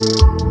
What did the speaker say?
you.